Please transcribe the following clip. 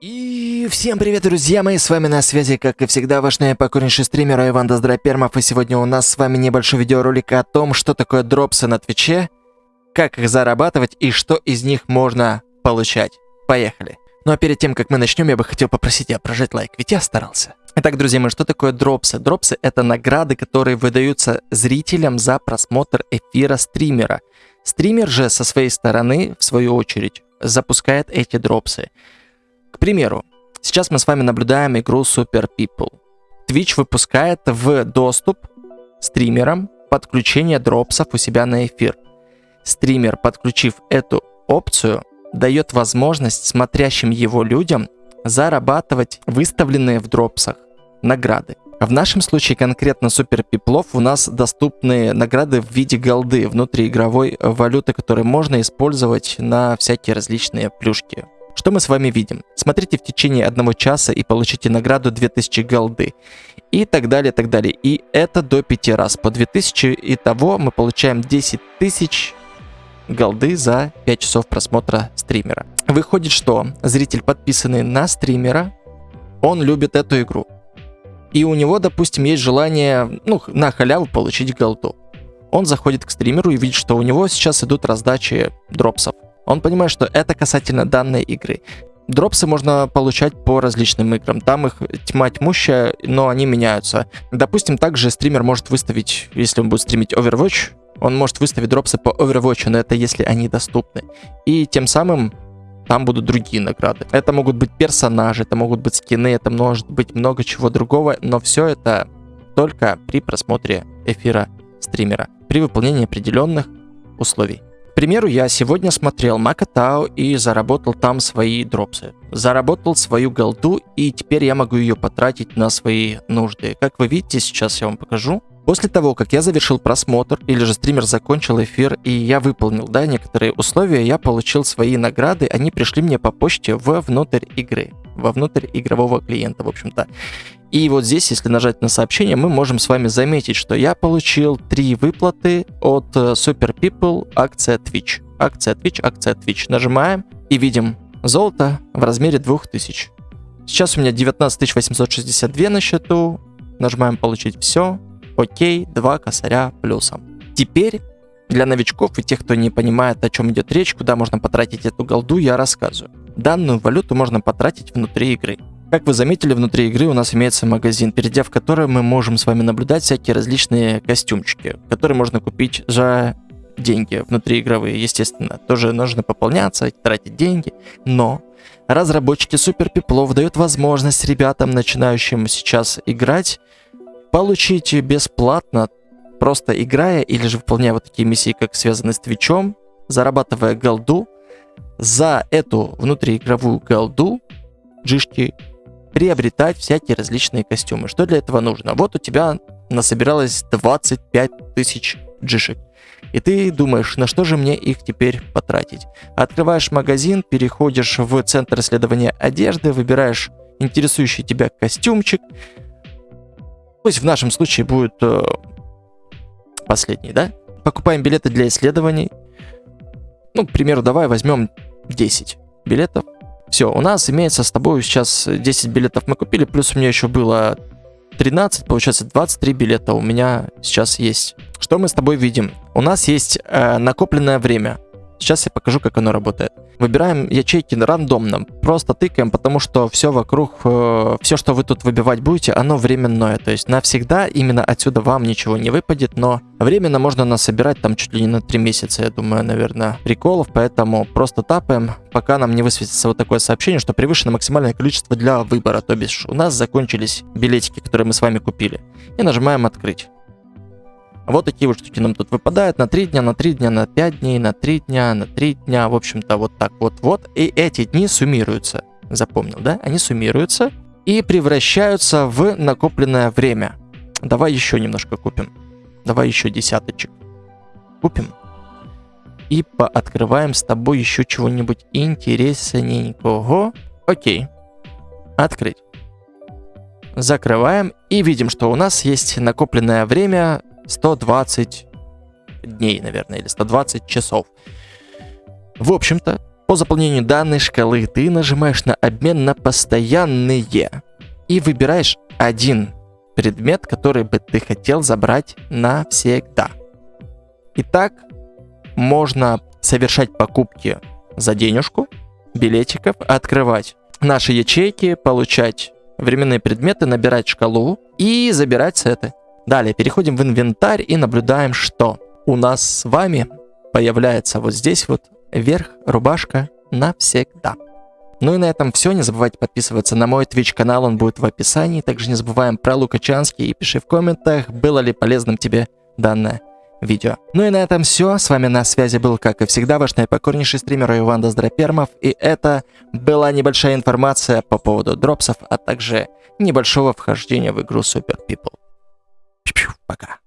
И всем привет, друзья мои, с вами на связи, как и всегда, ваш наипокорнейший стример Иван Доздропермов, и сегодня у нас с вами небольшой видеоролик о том, что такое дропсы на Твиче, как их зарабатывать и что из них можно получать. Поехали! Ну а перед тем, как мы начнем, я бы хотел попросить тебя прожать лайк, ведь я старался. Итак, друзья мои, что такое дропсы? Дропсы — это награды, которые выдаются зрителям за просмотр эфира стримера. Стример же со своей стороны, в свою очередь, запускает эти дропсы. К примеру, сейчас мы с вами наблюдаем игру Super People. Twitch выпускает в доступ стримерам подключение дропсов у себя на эфир. Стример, подключив эту опцию, дает возможность смотрящим его людям зарабатывать выставленные в дропсах награды. В нашем случае конкретно Супер Пиплов у нас доступны награды в виде голды, внутриигровой валюты, которые можно использовать на всякие различные плюшки. Что мы с вами видим? Смотрите в течение одного часа и получите награду 2000 голды. И так далее, так далее. И это до 5 раз. По 2000 и того мы получаем 10 тысяч голды за 5 часов просмотра стримера. Выходит, что зритель, подписанный на стримера, он любит эту игру. И у него, допустим, есть желание, ну, на халяву получить голду. Он заходит к стримеру и видит, что у него сейчас идут раздачи дропсов. Он понимает, что это касательно данной игры. Дропсы можно получать по различным играм. Там их тьма тьмущая, но они меняются. Допустим, также стример может выставить, если он будет стримить Overwatch, он может выставить дропсы по Overwatch, но это если они доступны. И тем самым там будут другие награды. Это могут быть персонажи, это могут быть скины, это может быть много чего другого, но все это только при просмотре эфира стримера, при выполнении определенных условий. Примеру, я сегодня смотрел Макатау и заработал там свои дропсы. Заработал свою голду, и теперь я могу ее потратить на свои нужды. Как вы видите, сейчас я вам покажу. После того, как я завершил просмотр, или же стример закончил эфир, и я выполнил, да, некоторые условия, я получил свои награды, они пришли мне по почте в внутрь игры, во внутрь игрового клиента, в общем-то. И вот здесь, если нажать на сообщение, мы можем с вами заметить, что я получил три выплаты от э, Super People, акция Twitch. Акция Twitch, акция Twitch. Нажимаем и видим золото в размере 2000. Сейчас у меня 19 862 на счету. Нажимаем получить все. Окей, 2 косаря плюсом. Теперь для новичков и тех, кто не понимает, о чем идет речь, куда можно потратить эту голду, я рассказываю. Данную валюту можно потратить внутри игры. Как вы заметили, внутри игры у нас имеется магазин, перейдя в который мы можем с вами наблюдать всякие различные костюмчики, которые можно купить за деньги внутриигровые, естественно. Тоже нужно пополняться, тратить деньги, но разработчики Супер Пиплов дают возможность ребятам, начинающим сейчас играть, получить бесплатно, просто играя или же выполняя вот такие миссии, как связаны с Твичом, зарабатывая голду, за эту внутриигровую голду джишки приобретать всякие различные костюмы. Что для этого нужно? Вот у тебя насобиралось 25 тысяч джишек. И ты думаешь, на что же мне их теперь потратить? Открываешь магазин, переходишь в центр исследования одежды, выбираешь интересующий тебя костюмчик, Пусть в нашем случае будет э, последний, да? Покупаем билеты для исследований. Ну, к примеру, давай возьмем 10 билетов. Все, у нас имеется с тобой сейчас 10 билетов мы купили, плюс у меня еще было 13, получается 23 билета у меня сейчас есть. Что мы с тобой видим? У нас есть э, накопленное время. Сейчас я покажу, как оно работает. Выбираем ячейки рандомно, просто тыкаем, потому что все вокруг, э, все, что вы тут выбивать будете, оно временное. То есть навсегда именно отсюда вам ничего не выпадет, но временно можно насобирать там чуть ли не на 3 месяца, я думаю, наверное, приколов. Поэтому просто тапаем, пока нам не высветится вот такое сообщение, что превышено максимальное количество для выбора. То бишь у нас закончились билетики, которые мы с вами купили. И нажимаем открыть. Вот такие вот штуки нам тут выпадают на 3 дня, на 3 дня, на 5 дней, на 3 дня, на 3 дня. В общем-то, вот так вот-вот. И эти дни суммируются. Запомнил, да? Они суммируются и превращаются в накопленное время. Давай еще немножко купим. Давай еще десяточек. Купим. И пооткрываем с тобой еще чего-нибудь интересненького. Окей. Открыть. Закрываем и видим, что у нас есть накопленное время 120 дней, наверное, или 120 часов. В общем-то, По заполнению данной шкалы ты нажимаешь на обмен на постоянные и выбираешь один предмет, который бы ты хотел забрать навсегда. Итак, можно совершать покупки за денежку, билетиков, открывать наши ячейки, получать временные предметы, набирать шкалу и забирать сеты. Далее переходим в инвентарь и наблюдаем, что у нас с вами появляется вот здесь вот верх, рубашка навсегда. Ну и на этом все. Не забывайте подписываться на мой Twitch канал, он будет в описании. Также не забываем про Лукачанский и пиши в комментах, было ли полезным тебе данное видео. Ну и на этом все. С вами на связи был, как и всегда, ваш наипокорнейший стример Иван Доздропермов. И это была небольшая информация по поводу дропсов, а также небольшого вхождения в игру Super People. Пока.